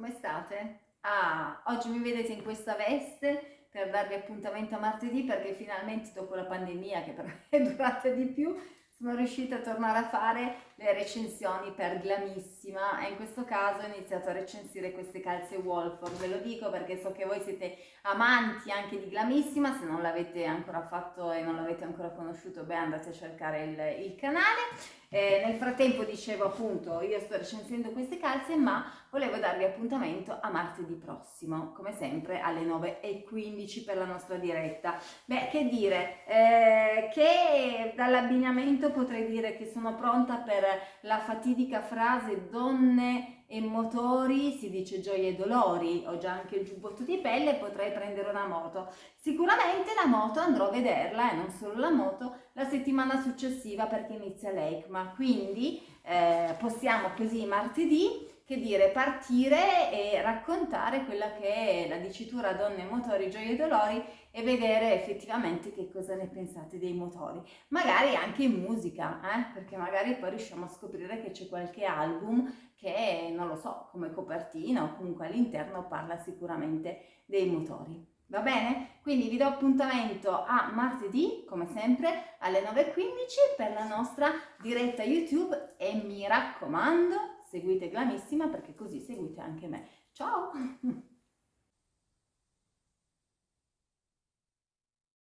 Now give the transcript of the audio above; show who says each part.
Speaker 1: come state? Ah, oggi mi vedete in questa veste per darvi appuntamento a martedì perché finalmente dopo la pandemia che però è durata di più sono riuscita a tornare a fare le recensioni per Glamissima e in questo caso ho iniziato a recensire queste calze Wolford, ve lo dico perché so che voi siete amanti anche di Glamissima, se non l'avete ancora fatto e non l'avete ancora conosciuto beh andate a cercare il, il canale. Eh, nel frattempo dicevo appunto io sto recensendo queste calze ma volevo darvi appuntamento a martedì prossimo come sempre alle 9.15 per la nostra diretta. Beh che dire, eh, che dall'abbinamento potrei dire che sono pronta per la fatidica frase donne e motori, si dice gioie e dolori, ho già anche il giubbotto di pelle, potrei prendere una moto. Sicuramente la moto andrò a vederla, e non solo la moto, la settimana successiva perché inizia l'ECMA, quindi eh, possiamo così martedì che dire partire e raccontare quella che è la dicitura donne, motori, gioie e dolori e vedere effettivamente che cosa ne pensate dei motori. Magari anche in musica, eh? perché magari poi riusciamo a scoprire che c'è qualche album che, non lo so, come copertina o comunque all'interno parla sicuramente dei motori. Va bene? Quindi vi do appuntamento a martedì, come sempre, alle 9.15 per la nostra diretta YouTube e mi raccomando seguite Glamissima perché così seguite anche me. Ciao!